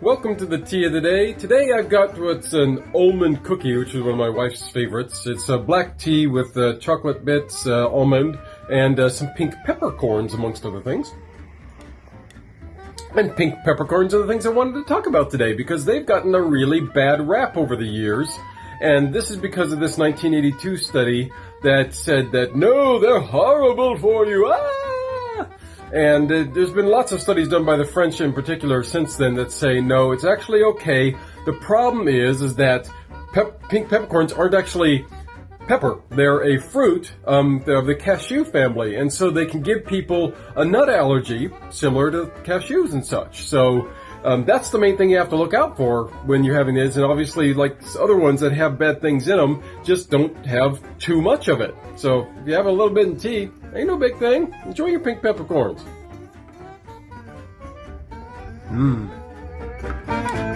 welcome to the tea of the day. Today I've got what's an almond cookie, which is one of my wife's favorites. It's a black tea with uh, chocolate bits, uh, almond, and uh, some pink peppercorns, amongst other things. And pink peppercorns are the things I wanted to talk about today because they've gotten a really bad rap over the years. And this is because of this 1982 study that said that, no, they're horrible for you. Ah! And uh, there's been lots of studies done by the French in particular since then that say no, it's actually okay. The problem is, is that pep- pink peppercorns aren't actually pepper. They're a fruit um, of the cashew family, and so they can give people a nut allergy similar to cashews and such. So um, that's the main thing you have to look out for when you're having this. And obviously, like other ones that have bad things in them, just don't have too much of it. So if you have a little bit in tea, ain't no big thing. Enjoy your pink peppercorns. Mmm.